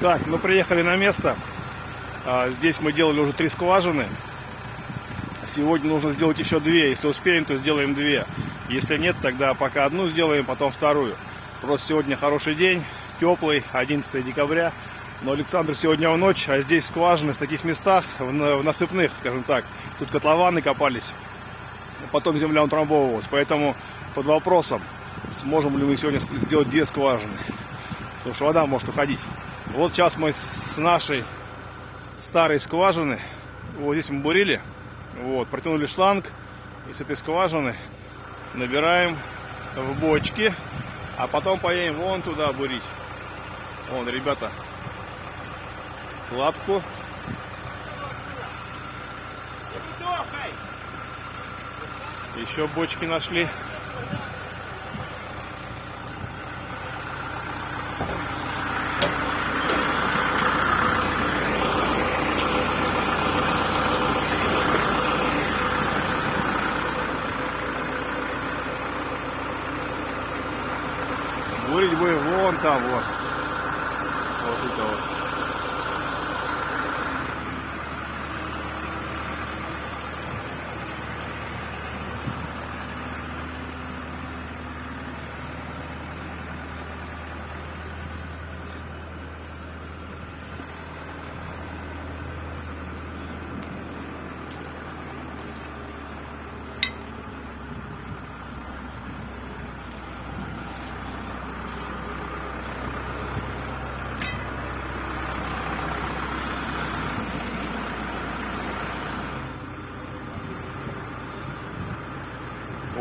Так, мы приехали на место. А, Здесь мы делали уже три скважины. Сегодня нужно сделать еще две. Если успеем, то сделаем две. Если нет, тогда пока одну сделаем, потом вторую. Просто сегодня хороший день, теплый, 11 декабря. Но Александр сегодня в ночь, а здесь скважины в таких местах, в на- в насыпных, скажем так. Тут котлованы копались, потом земля утрамбовывалась. Поэтому под вопросом, сможем ли мы сегодня сделать две скважины. Потому что вода может уходить. Вот сейчас мы с нашей старой скважины, вот здесь мы бурили, вот, протянули шланг, и с этой скважины набираем в бочки, а потом поедем вон туда бурить. Вон, ребята, кладку. Еще бочки нашли. Бурить будем вон там вот. Вот это вот.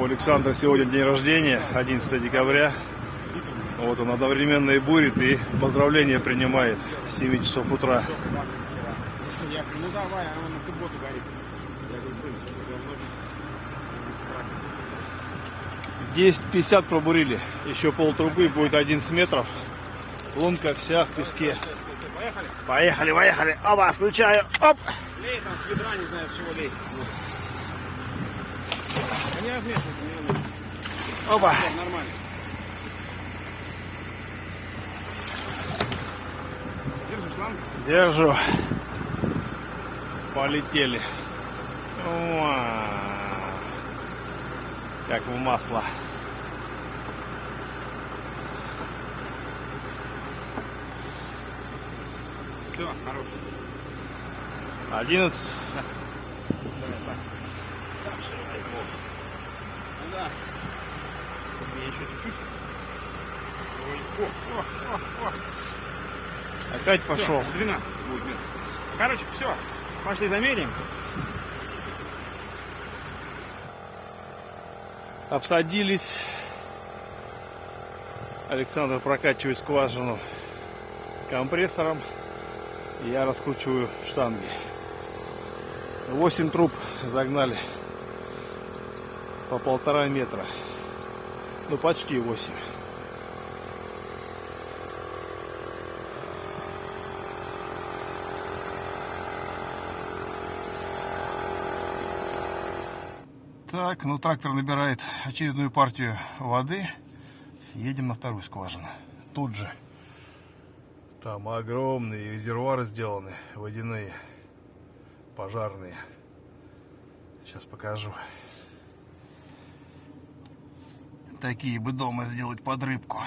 У Александра сегодня день рождения, 11 декабря. Вот он одновременно и бурит, и поздравления принимает с 7 часов утра. Ну давай, она на субботу горит. Ночью. 10.50 пробурили. Еще пол трубы будет 11 метров. Лунка вся в песке. Поехали. Поехали, поехали. Оба, включаю. Оп. Лей там с ведра, не знаю, с чего лей. Да не размешивайся. Оба. Всё, Нормально. Держи шланг. Держу. Полетели. Уа. Как в масло. Все, хорош. 11. Давай, так. Так, что ли, возьму? Ну да. Мне еще чуть-чуть. Ой, о, о, о. Опять пошел. 12 будет метров. Короче, все. Пошли замерим. Обсадились. Александр прокачивает скважину компрессором. Я раскручиваю штанги. 8 труб загнали по полтора метра. Ну почти 8. Так, ну трактор набирает очередную партию воды. Едем на вторую скважину. Тут же. Там огромные резервуары сделаны, водяные, пожарные. Сейчас покажу. Такие бы дома сделать под рыбку.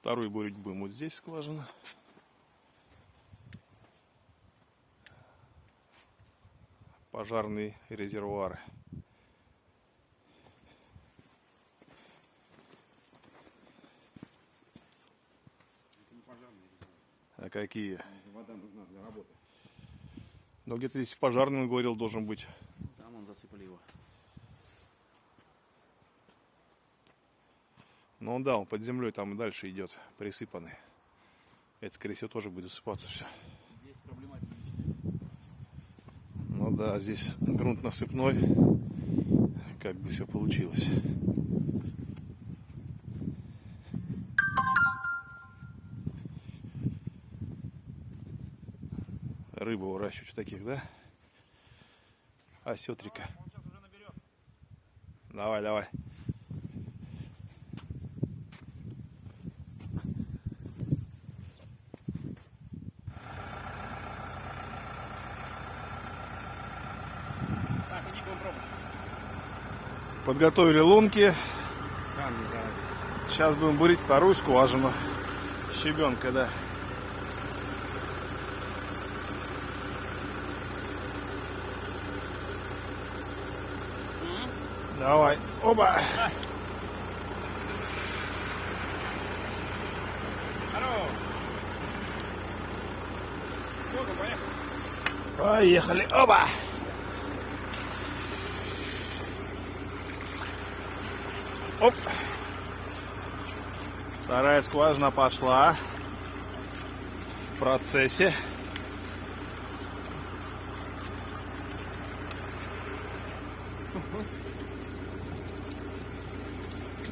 Вторую бурить будем вот здесь скважина. пожарные резервуары. А какие? Вода нужна для работы. Ну где-то здесь пожарный, он говорил, должен быть. Там он засыпали его. Ну да, он под землей там и дальше идет, присыпанный. Это, скорее всего, тоже будет засыпаться все. Здесь проблематика. Ну да, здесь грунт насыпной. Как бы все получилось. рыбу выращивать в таких, да? Осетрика. Давай, давай. Так, иди. Подготовили лунки. Сейчас будем бурить вторую скважину. Щебенка, да. Давай. Оба. Поехали. Оба. Оп. Вторая скважина пошла. В процессе.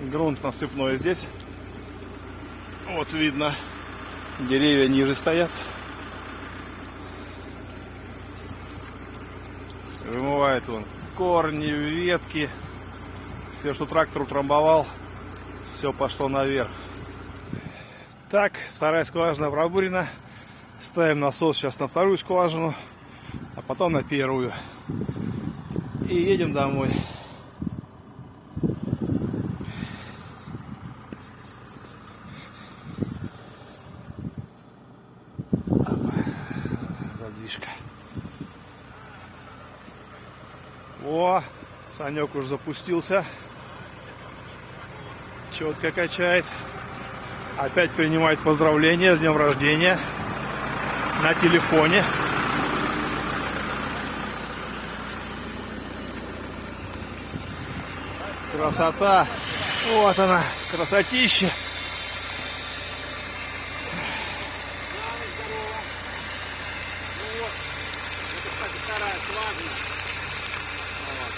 Грунт насыпной здесь. Вот видно, деревья ниже стоят. Вымывает он корни, ветки. Все, что трактор утрамбовал, все пошло наверх. Так, вторая скважина пробурена. Ставим насос сейчас на вторую скважину, а потом на первую. И едем домой. Задвижка. О, Санек уже запустился. Четко качает. Опять принимает поздравления с днем рождения на телефоне. Красота. Вот она, красотища. Скважина. Вот.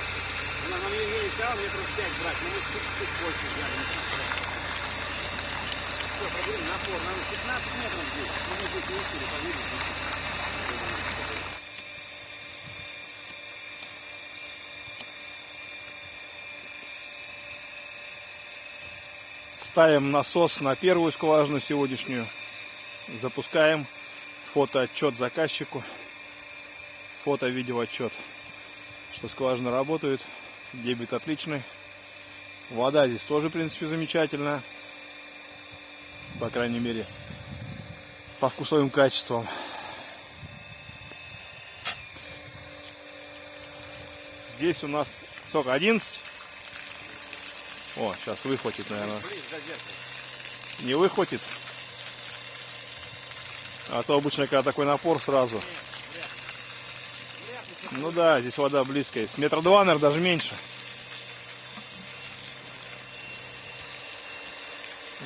Она нам не не взяла метров пять брать, но мы чуть-чуть больше взяли. Все, пробуем напор. Нам 15 метров здесь. Ну, мы здесь не успели, поверить. Ставим насос на первую скважину сегодняшнюю. Запускаем фотоотчет заказчику. Фото-видеоотчет. Что скважины работают. Дебит отличный. Вода здесь тоже, в принципе, замечательная. По крайней мере, по вкусовым качествам. Здесь у нас сколько? 11? О, сейчас выхватит, наверное. Не выхватит. А то обычно, когда такой напор сразу. Ну да, здесь вода близкая. С метра два, наверное, даже меньше.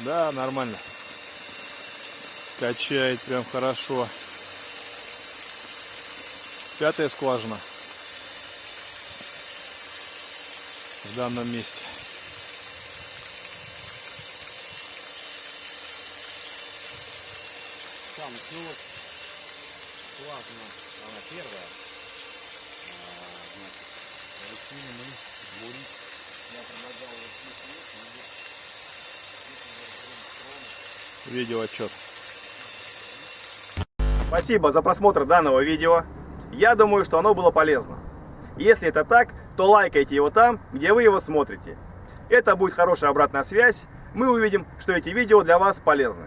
Да, нормально. Качает прям хорошо. Пятая скважина. В данном месте. Там, ну вот, скважина, она первая. Я предлагал вот здесь мы разберем Видео отчет. Спасибо за просмотр данного видео. Я думаю, что оно было полезно. Если это так, то лайкайте его там, где вы его смотрите. Это будет хорошая обратная связь. Мы увидим, что эти видео для вас полезны.